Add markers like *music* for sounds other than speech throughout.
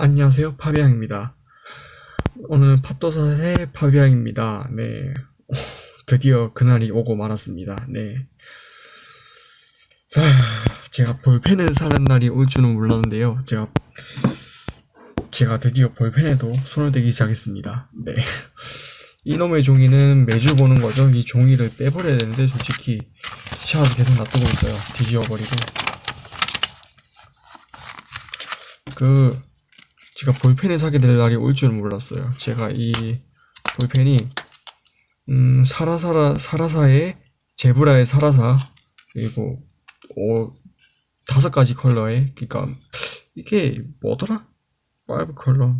안녕하세요. 파비앙입니다. 오늘 팟도사의 파비앙입니다. 네. *laughs* 드디어 그날이 오고 말았습니다. 네. 자, 제가 볼펜을 사는 날이 올 줄은 몰랐는데요. 제가 제가 드디어 볼펜에도 손을 대기 시작했습니다. 네. *laughs* 이놈의 종이는 매주 보는 거죠. 이 종이를 빼버려야 되는데 솔직히 귀찮아서 계속 놔두고 있어요. 뒤지워버리고. 그 제가 볼펜을 사게 될 날이 올 줄은 몰랐어요. 제가 이 볼펜이 음 사라사라 사라사의 제브라의 사라사 그리고 어 다섯 가지 컬러의 그러니까 이게 뭐더라? marble 컬러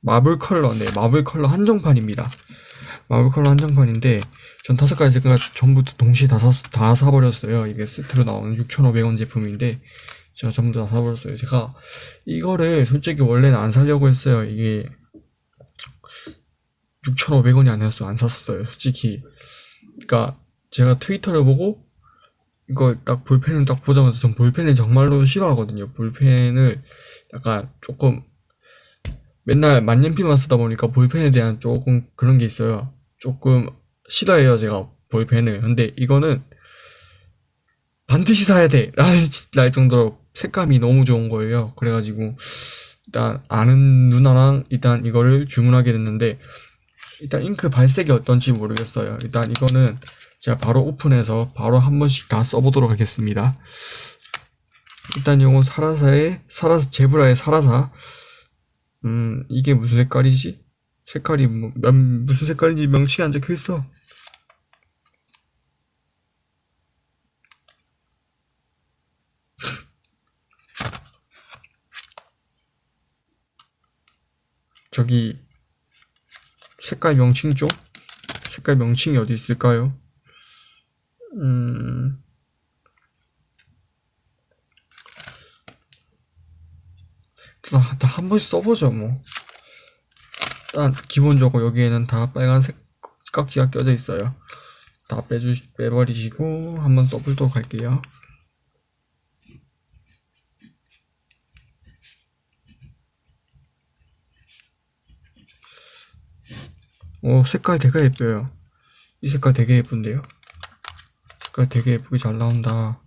marble 컬러 네 marble 컬러 한정판입니다. marble 컬러 한정판인데 전 다섯 가지가 전부 동시에 다, 사, 다 사버렸어요. 이게 세트로 나오는 6,500원 제품인데 제가 전부 다 사버렸어요. 제가 이거를 솔직히 원래는 안 사려고 했어요. 이게 6,500원이 아니었어. 안 샀어요. 솔직히. 그니까 제가 트위터를 보고 이거 딱 볼펜을 딱 보자마자 전 볼펜을 정말로 싫어하거든요. 볼펜을 약간 조금 맨날 만년필만 쓰다 보니까 볼펜에 대한 조금 그런 게 있어요. 조금 싫어해요. 제가 볼펜을. 근데 이거는 반드시 사야 돼 라는 *laughs* 날 정도로 색감이 너무 좋은 거예요. 그래가지고 일단 아는 누나랑 일단 이거를 주문하게 됐는데 일단 잉크 발색이 어떤지 모르겠어요. 일단 이거는 제가 바로 오픈해서 바로 한 번씩 다 써보도록 하겠습니다. 일단 이건 사라사의 사라사 제브라의 사라사. 음 이게 무슨 색깔이지? 색깔이 뭐, 무슨 색깔인지 명치가 안 적혀 있어 저기 색깔 명칭 쪽? 색깔 명칭이 어디 있을까요? 음... 다, 다한 번씩 써보죠 뭐 일단 기본적으로 여기에는 다 빨간색 깍지가 껴져 있어요 다 빼주 빼버리시고 한번 써보도록 할게요 오 색깔 되게 예뻐요. 이 색깔 되게 예쁜데요? 색깔 되게 예쁘게 잘 나온다.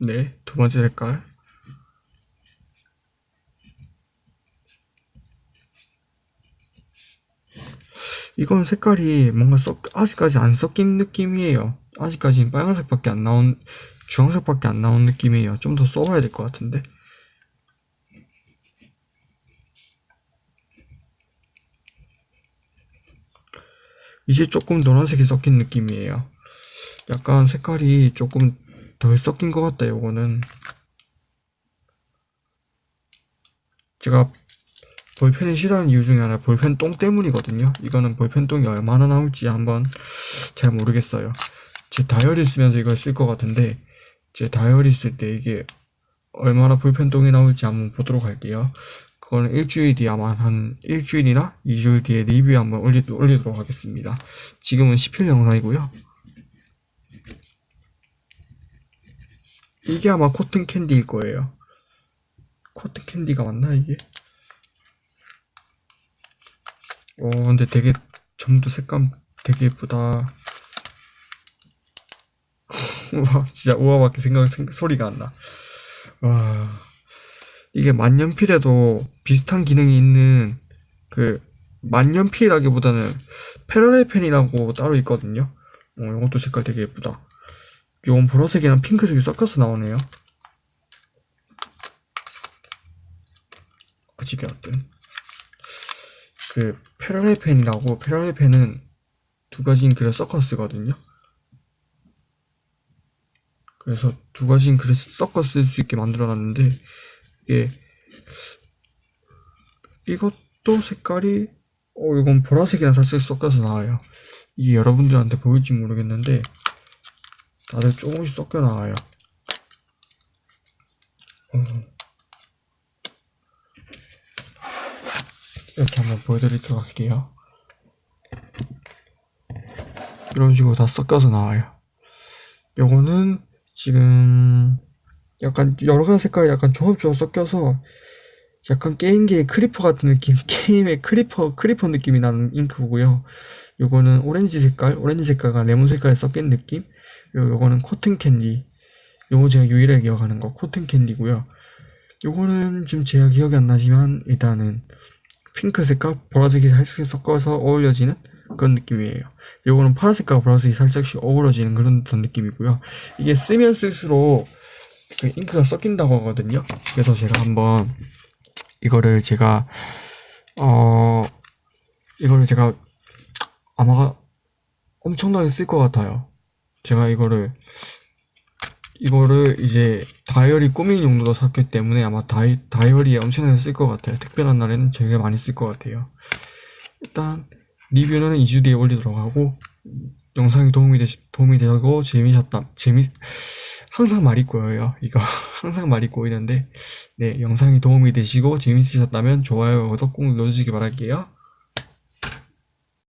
네 두번째 색깔. 이건 색깔이 뭔가 썩, 아직까지 안 섞인 느낌이에요. 아직까지는 빨간색밖에 안 나온 주황색밖에 안 나온 느낌이에요. 좀 더 써봐야 될 것 같은데. 이제 조금 노란색이 섞인 느낌이에요. 약간 색깔이 조금 덜 섞인 것 같다 요거는. 제가 볼펜을 싫어하는 이유 중에 하나 볼펜 똥 때문이거든요. 이거는 볼펜 똥이 얼마나 나올지 한번 잘 모르겠어요. 제 다이어리 쓰면서 이걸 쓸 것 같은데 제 다이어리 쓸 때 이게 얼마나 볼펜똥이 나올지 한번 보도록 할게요. 그거는 일주일 뒤 아마 한 일주일이나 2주일 뒤에 리뷰 한번 올리, 올리도록 하겠습니다. 지금은 10일 영상이고요. 이게 아마 cotton candy일 거예요. cotton candy가 맞나 이게? 어 근데 되게 전부 색감 되게 예쁘다. 와 *laughs* 진짜 우아밖에 생각, 생각 소리가 안 나. 와 이게 만년필에도 비슷한 기능이 있는 그 만년필이라기보다는 패러렐 펜이라고 따로 있거든요. 어, 이것도 색깔 되게 예쁘다. 요건 보라색이랑 핑크색이 섞여서 나오네요. 어찌되었든 그 패러렐 펜이라고 패러렐 펜은 두 가지인 글을 섞어 쓰거든요. 그래서 두 가지 잉크를 섞어 쓸 수 있게 만들어 놨는데 이게 이것도 색깔이 어 이건 보라색이랑 살짝 섞여서 나와요 이게 여러분들한테 보일지 모르겠는데 다들 조금씩 섞여 나와요 어. 이렇게 한번 보여드리도록 할게요 이런 식으로 다 섞여서 나와요. 요거는 지금 약간 여러 가지 색깔이 약간 조합조합 섞여서 약간 게임기의 크리퍼 같은 느낌, *laughs* 게임의 크리퍼, 크리퍼 느낌이 나는 잉크고요. 요거는 오렌지 색깔, 오렌지 색깔과 레몬 색깔이 섞인 느낌. 그리고 요거는 cotton candy. 요거 제가 유일하게 기억하는 거, cotton candy고요. 요거는 지금 제가 기억이 안 나지만 일단은 핑크색과 보라색이 살짝 섞어서 어울려지는 그런 느낌이에요. 요거는 파란색과 보라색이 살짝씩 어우러지는 그런 듯한 느낌이고요. 이게 쓰면 쓸수록 그 잉크가 섞인다고 하거든요. 그래서 제가 한번 이거를 제가 어 이거를 제가 아마 엄청나게 쓸 것 같아요. 제가 이거를 이거를 이제 다이어리 꾸미는 용도로 샀기 때문에 아마 다이, 다이어리에 엄청나게 쓸 것 같아요. 특별한 날에는 되게 많이 쓸 것 같아요. 일단 리뷰는 2주 뒤에 올리도록 하고 영상이 도움이 되 도움이 되고 재미셨다 재미 항상 말이 꼬여요. 이거 *laughs* 항상 말이 꼬이는데. 네 영상이 도움이 되시고 재밌으셨다면 좋아요 구독 꼭 눌러주시기 바랄게요